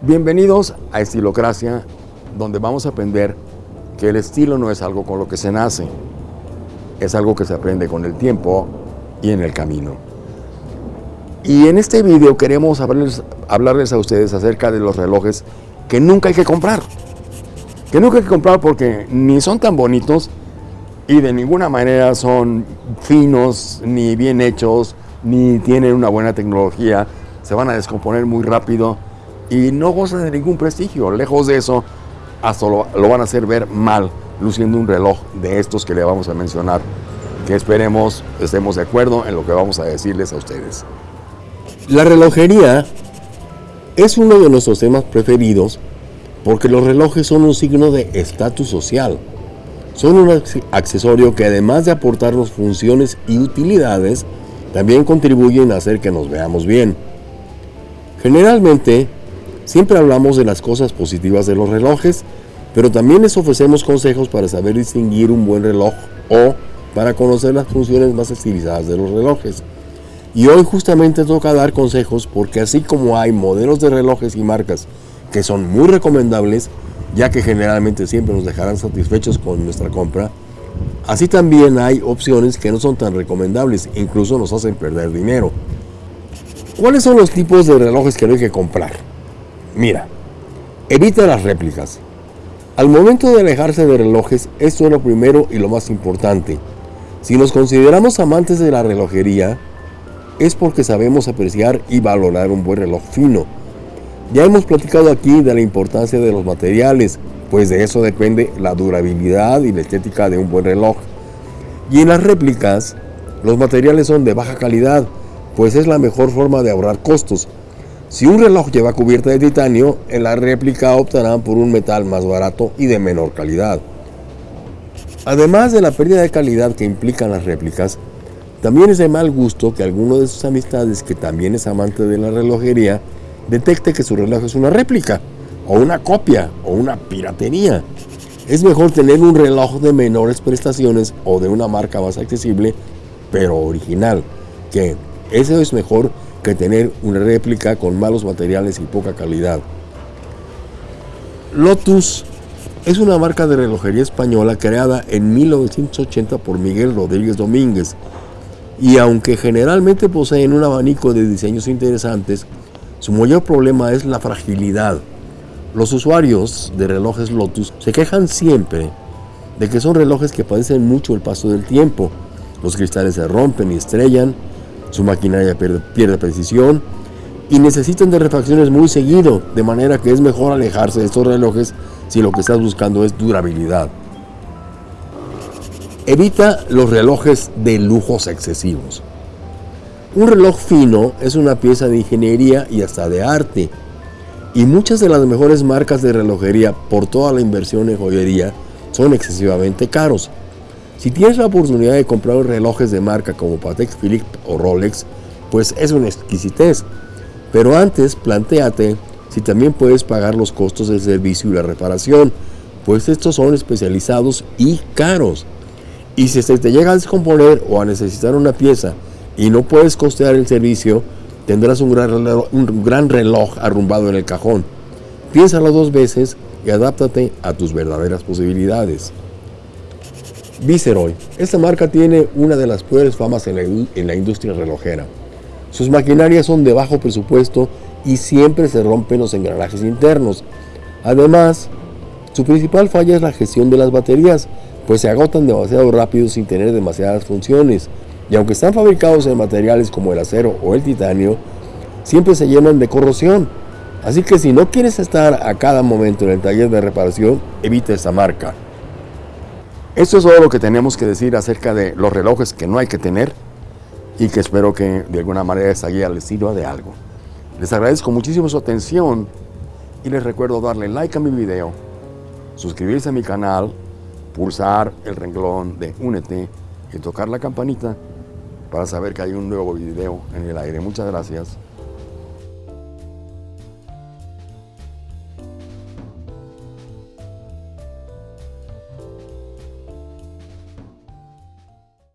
Bienvenidos a Estilocracia, donde vamos a aprender que el estilo no es algo con lo que se nace, es algo que se aprende con el tiempo y en el camino. Y en este video queremos hablarles, hablarles a ustedes acerca de los relojes que nunca hay que comprar. Que nunca hay que comprar porque ni son tan bonitos y de ninguna manera son finos, ni bien hechos, ni tienen una buena tecnología. Se van a descomponer muy rápido y no gozan de ningún prestigio. Lejos de eso, hasta lo, van a hacer ver mal, luciendo un reloj de estos que le vamos a mencionar, que esperemos estemos de acuerdo en lo que vamos a decirles a ustedes. La relojería es uno de nuestros temas preferidos porque los relojes son un signo de estatus social. Son un accesorio que además de aportarnos funciones y utilidades, también contribuyen a hacer que nos veamos bien. Generalmente, Siempre hablamos de las cosas positivas de los relojes, pero también les ofrecemos consejos para saber distinguir un buen reloj o para conocer las funciones más estilizadas de los relojes. Y hoy justamente toca dar consejos porque así como hay modelos de relojes y marcas que son muy recomendables, ya que generalmente siempre nos dejarán satisfechos con nuestra compra, así también hay opciones que no son tan recomendables, incluso nos hacen perder dinero. ¿Cuáles son los tipos de relojes que hay que comprar? Mira, evita las réplicas. Al momento de alejarse de relojes, esto es lo primero y lo más importante. Si nos consideramos amantes de la relojería, es porque sabemos apreciar y valorar un buen reloj fino. Ya hemos platicado aquí de la importancia de los materiales, pues de eso depende la durabilidad y la estética de un buen reloj. Y en las réplicas, los materiales son de baja calidad, pues es la mejor forma de ahorrar costos, si un reloj lleva cubierta de titanio, en la réplica optarán por un metal más barato y de menor calidad. Además de la pérdida de calidad que implican las réplicas, también es de mal gusto que alguno de sus amistades que también es amante de la relojería detecte que su reloj es una réplica, o una copia, o una piratería. Es mejor tener un reloj de menores prestaciones o de una marca más accesible, pero original, que eso es mejor que tener una réplica con malos materiales y poca calidad. Lotus es una marca de relojería española creada en 1980 por Miguel Rodríguez Domínguez y aunque generalmente poseen un abanico de diseños interesantes, su mayor problema es la fragilidad. Los usuarios de relojes Lotus se quejan siempre de que son relojes que padecen mucho el paso del tiempo. Los cristales se rompen y estrellan, su maquinaria pierde, precisión y necesitan de refacciones muy seguido, de manera que es mejor alejarse de estos relojes si lo que estás buscando es durabilidad. Evita los relojes de lujos excesivos. Un reloj fino es una pieza de ingeniería y hasta de arte, y muchas de las mejores marcas de relojería por toda la inversión en joyería son excesivamente caros. Si tienes la oportunidad de comprar relojes de marca como Patek Philippe o Rolex, pues es una exquisitez. Pero antes, planteate si también puedes pagar los costos del servicio y la reparación, pues estos son especializados y caros. Y si te llega a descomponer o a necesitar una pieza y no puedes costear el servicio, tendrás un gran reloj, un gran reloj arrumbado en el cajón. Piénsalo dos veces y adáptate a tus verdaderas posibilidades. Viceroy. Esta marca tiene una de las peores famas en la, industria relojera. Sus maquinarias son de bajo presupuesto y siempre se rompen los engranajes internos. Además, su principal falla es la gestión de las baterías, pues se agotan demasiado rápido sin tener demasiadas funciones. Y aunque están fabricados en materiales como el acero o el titanio, siempre se llenan de corrosión. Así que si no quieres estar a cada momento en el taller de reparación, evita esta marca. Esto es todo lo que tenemos que decir acerca de los relojes que no hay que tener y que espero que de alguna manera esta guía les sirva de algo. Les agradezco muchísimo su atención y les recuerdo darle like a mi video, suscribirse a mi canal, pulsar el renglón de Únete y tocar la campanita para saber que hay un nuevo video en el aire. Muchas gracias.